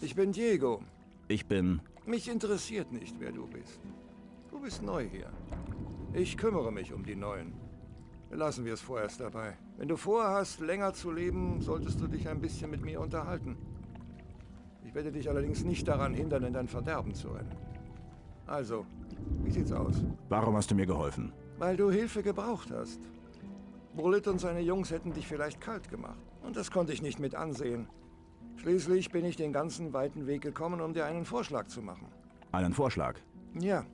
Ich bin Diego. Ich bin... Mich interessiert nicht, wer du bist. Du bist neu hier. Ich kümmere mich um die Neuen. Lassen wir es vorerst dabei. Wenn du vorhast, länger zu leben, solltest du dich ein bisschen mit mir unterhalten. Ich werde dich allerdings nicht daran hindern, in dein Verderben zu rennen. Also, wie sieht's aus? Warum hast du mir geholfen? Weil du Hilfe gebraucht hast. Bullet und seine Jungs hätten dich vielleicht kalt gemacht. Und das konnte ich nicht mit ansehen. Schließlich bin ich den ganzen weiten Weg gekommen, um dir einen Vorschlag zu machen. Einen Vorschlag? Ja.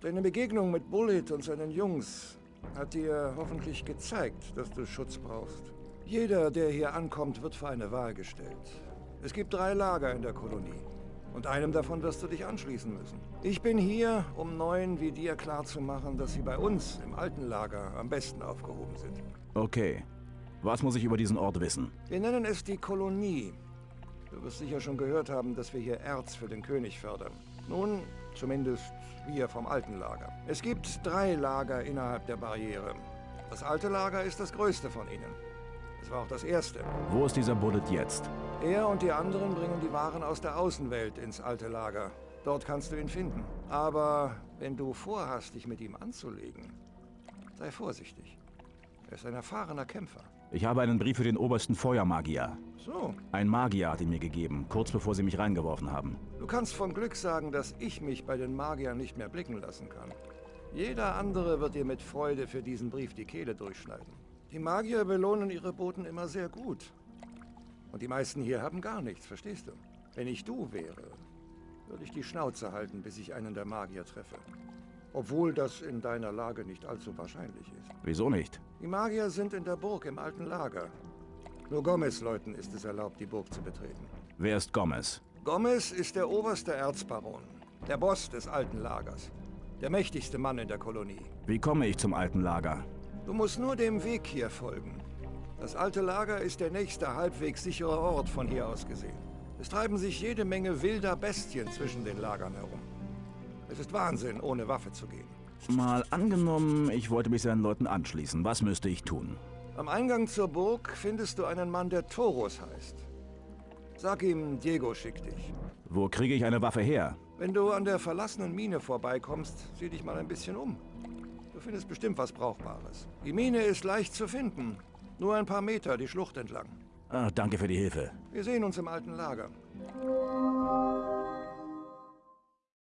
Deine Begegnung mit Bullet und seinen Jungs hat dir hoffentlich gezeigt, dass du Schutz brauchst. Jeder, der hier ankommt, wird vor eine Wahl gestellt. Es gibt drei Lager in der Kolonie. Und einem davon wirst du dich anschließen müssen. Ich bin hier, um Neuen wie dir klarzumachen, dass sie bei uns im alten Lager am besten aufgehoben sind. Okay. Was muss ich über diesen Ort wissen? Wir nennen es die Kolonie. Du wirst sicher schon gehört haben, dass wir hier Erz für den König fördern. Nun, zumindest wir vom alten Lager. Es gibt drei Lager innerhalb der Barriere. Das alte Lager ist das größte von ihnen. Es war auch das erste. Wo ist dieser Bullet jetzt? Er und die anderen bringen die Waren aus der Außenwelt ins alte Lager. Dort kannst du ihn finden. Aber wenn du vorhast, dich mit ihm anzulegen, sei vorsichtig. Ist ein erfahrener Kämpfer. Ich habe einen Brief für den obersten Feuermagier. So, Ein Magier hat ihn mir gegeben, kurz bevor sie mich reingeworfen haben. du kannst von Glück sagen, dass ich mich bei den Magiern nicht mehr blicken lassen kann. Jeder andere wird dir mit Freude für diesen Brief die Kehle durchschneiden. Die Magier belohnen ihre Boten immer sehr gut. Und die meisten hier haben gar nichts, verstehst du? Wenn ich du wäre, würde ich die Schnauze halten, bis ich einen der Magier treffe. Obwohl das in deiner Lage nicht allzu wahrscheinlich ist. Wieso nicht? Die Magier sind in der Burg im alten Lager. Nur Gomez-Leuten ist es erlaubt, die Burg zu betreten. Wer ist Gomez? Gomez ist der oberste Erzbaron, der Boss des alten Lagers, der mächtigste Mann in der Kolonie. Wie komme ich zum alten Lager? Du musst nur dem Weg hier folgen. Das alte Lager ist der nächste halbwegs sichere Ort von hier aus gesehen. Es treiben sich jede Menge wilder Bestien zwischen den Lagern herum. Es ist Wahnsinn, ohne Waffe zu gehen. Mal angenommen, ich wollte mich seinen Leuten anschließen. Was müsste ich tun? Am Eingang zur Burg findest du einen Mann, der Toros heißt. Sag ihm, Diego schickt dich. Wo kriege ich eine Waffe her? Wenn du an der verlassenen Mine vorbeikommst, sieh dich mal ein bisschen um. Du findest bestimmt was Brauchbares. Die Mine ist leicht zu finden. Nur ein paar Meter die Schlucht entlang. Ah, danke für die Hilfe. Wir sehen uns im alten Lager.